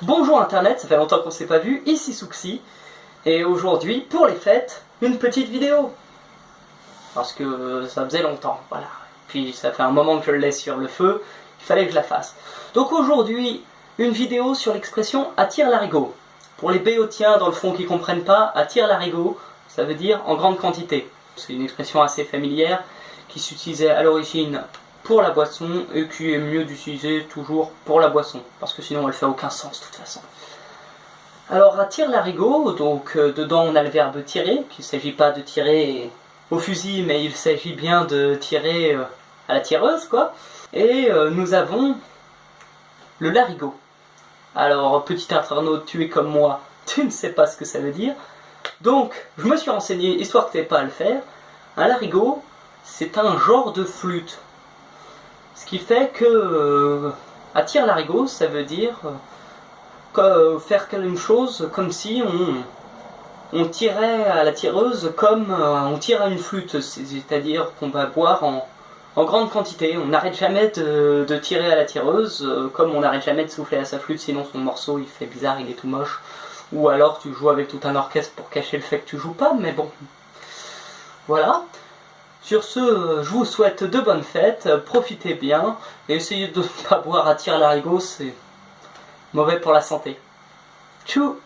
Bonjour internet, ça fait longtemps qu'on s'est pas vu, ici Souxi, et aujourd'hui, pour les fêtes, une petite vidéo. Parce que ça faisait longtemps, voilà. Puis ça fait un moment que je le laisse sur le feu, il fallait que je la fasse. Donc aujourd'hui, une vidéo sur l'expression attire l'arigot. Pour les béotiens dans le fond qui comprennent pas, attire l'arigot, ça veut dire en grande quantité. C'est une expression assez familière qui s'utilisait à l'origine pour la boisson et qui est mieux d'utiliser toujours pour la boisson parce que sinon elle fait aucun sens de toute façon. Alors à tire l'arigot, donc euh, dedans on a le verbe tirer, qu'il ne s'agit pas de tirer au fusil mais il s'agit bien de tirer euh, à la tireuse quoi. Et euh, nous avons le larigot. Alors petit internaute, tu es comme moi, tu ne sais pas ce que ça veut dire. Donc je me suis renseigné histoire que tu pas à le faire. Un larigot, c'est un genre de flûte. Ce qui fait que euh, attire l'arigot, ça veut dire euh, faire quelque chose comme si on, tirait à la tireuse comme euh, on tire à une flûte, c'est-à-dire qu'on va boire en, grande quantité. On n'arrête jamais de, tirer à la tireuse, comme on n'arrête jamais de souffler à sa flûte, sinon son morceau il fait bizarre, il est tout moche. Ou alors tu joues avec tout un orchestre pour cacher le fait que tu joues pas, mais bon. Voilà. Sur ce, je vous souhaite de bonnes fêtes, profitez bien, et essayez de ne pas boire à tir l'arigot, c'est mauvais pour la santé. Tchou